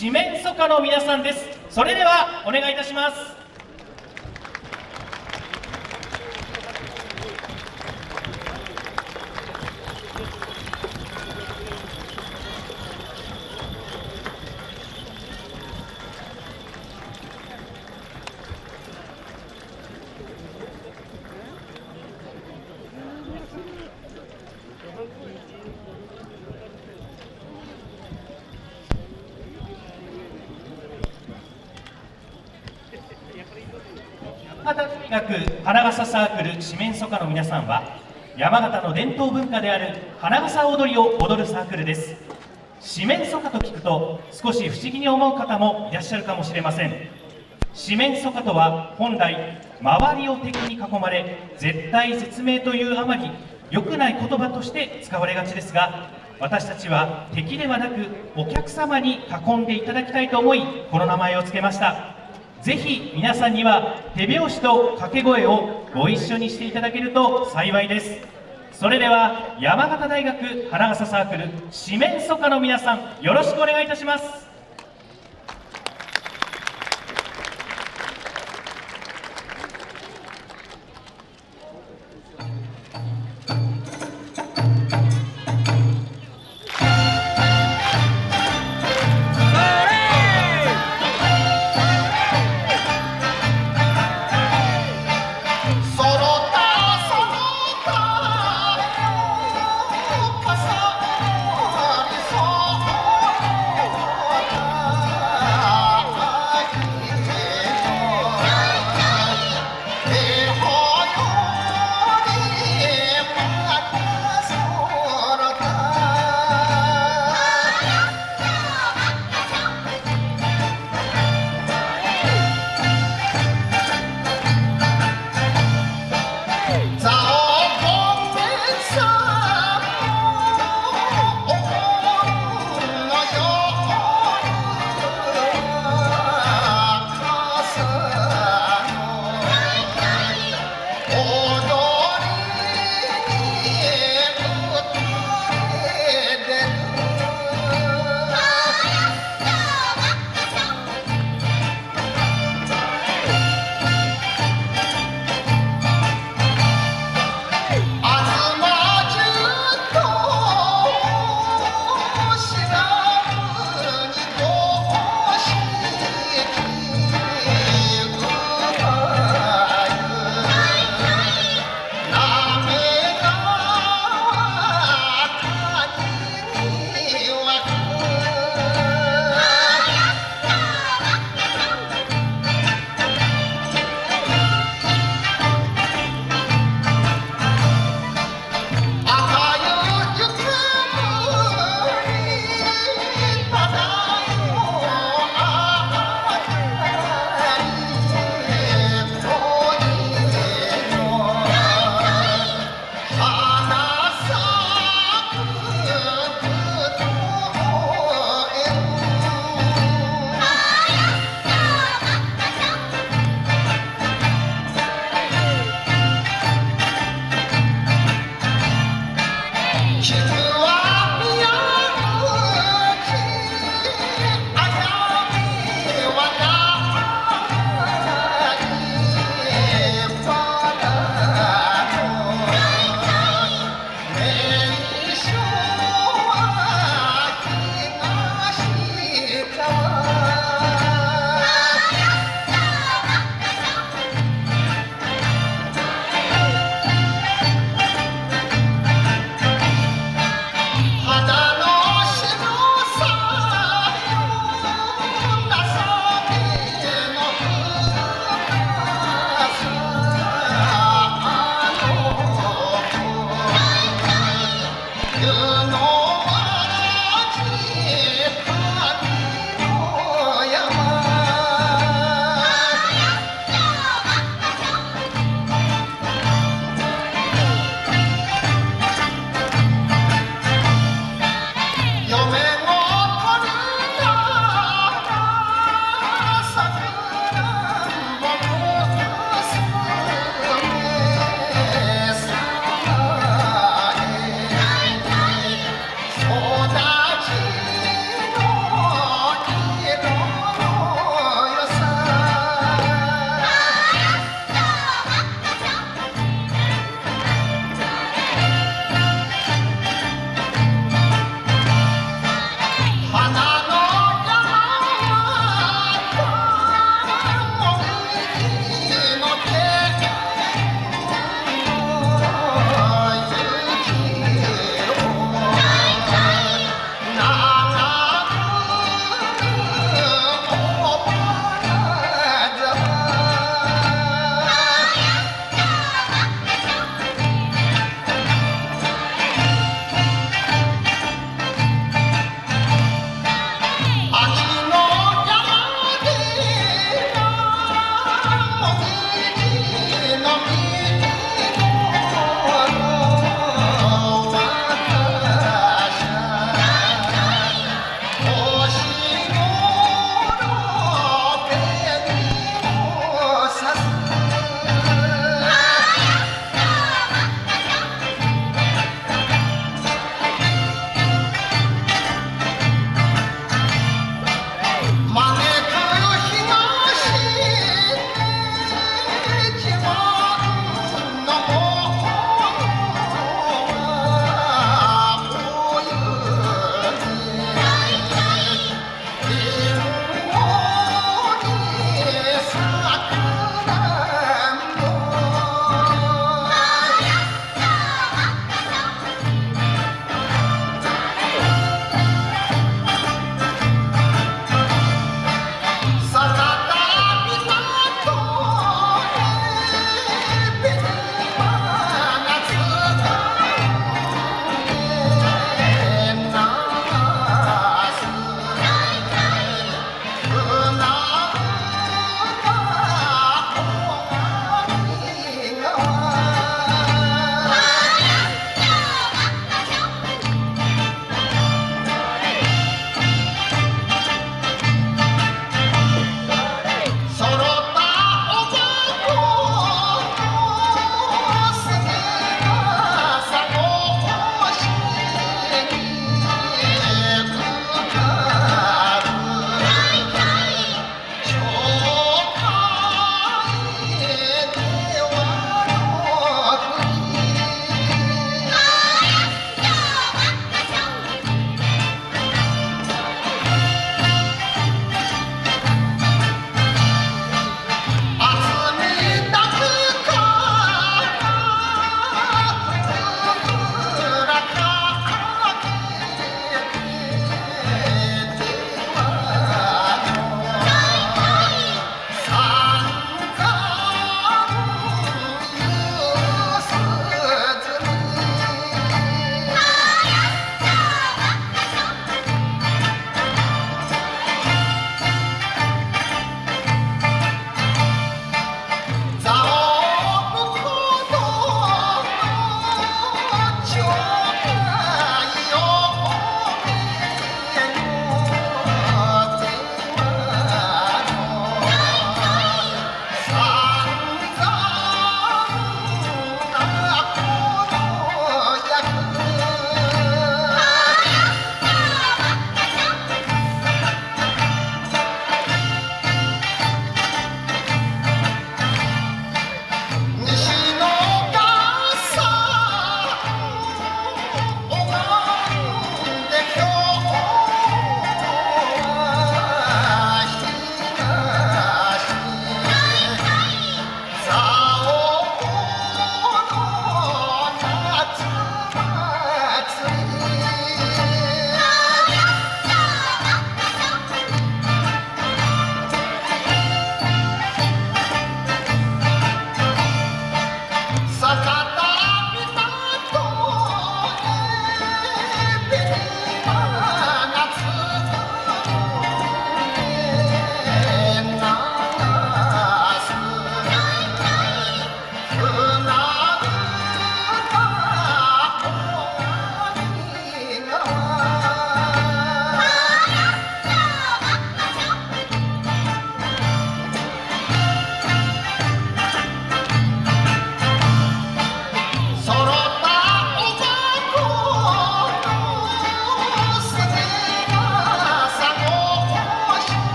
四面楚歌の皆さんです。それではお願いいたします。形大学花笠サークル四面楚歌の皆さんは山形の伝統文化である花笠踊りを踊るサークルです四面楚歌と聞くと少し不思議に思う方もいらっしゃるかもしれません四面楚歌とは本来周りを敵に囲まれ絶対絶命というあまり良くない言葉として使われがちですが私たちは敵ではなくお客様に囲んでいただきたいと思いこの名前を付けましたぜひ皆さんには手拍子と掛け声をご一緒にしていただけると幸いです。それでは山形大学花笠サークル四面楚歌の皆さんよろしくお願いいたします。